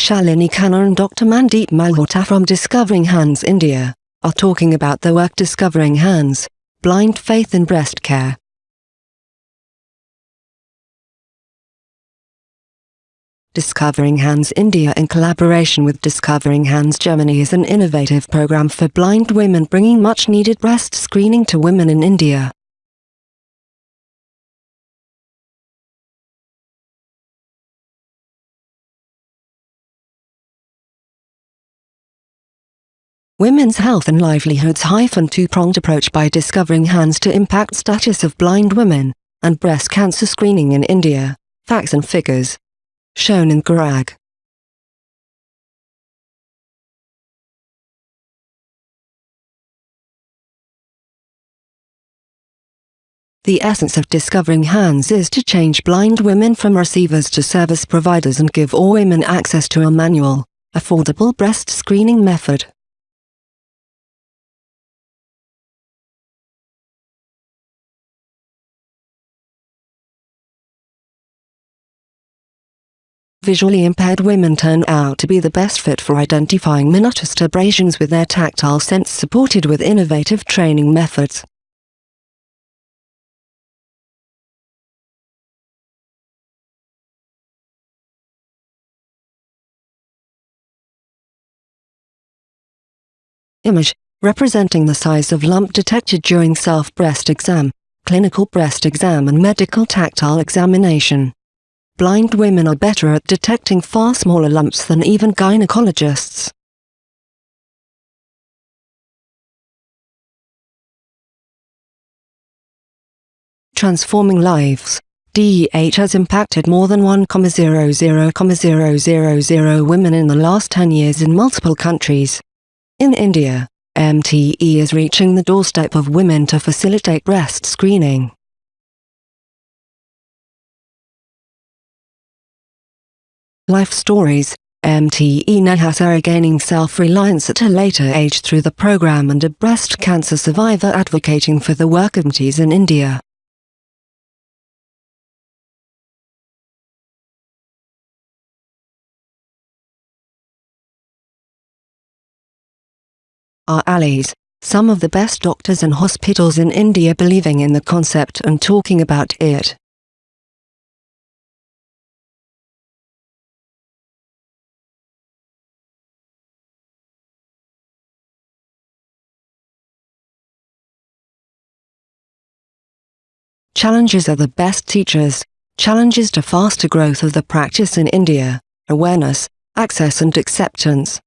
Shalini Khanna and Dr. Mandeep Malhotra from Discovering Hands India, are talking about the work Discovering Hands, Blind Faith in Breast Care. Discovering Hands India in collaboration with Discovering Hands Germany is an innovative program for blind women bringing much needed breast screening to women in India. Women's Health and Livelihoods hyphen two-pronged approach by Discovering Hands to impact status of blind women, and breast cancer screening in India, facts and figures. Shown in Garag. The essence of Discovering Hands is to change blind women from receivers to service providers and give all women access to a manual, affordable breast screening method. Visually impaired women turn out to be the best fit for identifying minutest abrasions with their tactile sense supported with innovative training methods. Image, representing the size of lump detected during self-breast exam, clinical breast exam and medical tactile examination blind women are better at detecting far smaller lumps than even gynecologists. Transforming lives. DEH has impacted more than 1,00,000 women in the last 10 years in multiple countries. In India, MTE is reaching the doorstep of women to facilitate breast screening. Life Stories, MTE Nahas are gaining self-reliance at a later age through the program and a breast cancer survivor advocating for the work of MTEs in India. Our allies, some of the best doctors and hospitals in India believing in the concept and talking about it. Challenges are the best teachers. Challenges to faster growth of the practice in India, awareness, access and acceptance.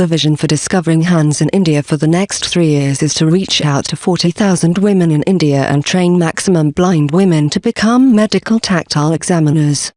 The vision for Discovering Hands in India for the next three years is to reach out to 40,000 women in India and train maximum blind women to become medical tactile examiners.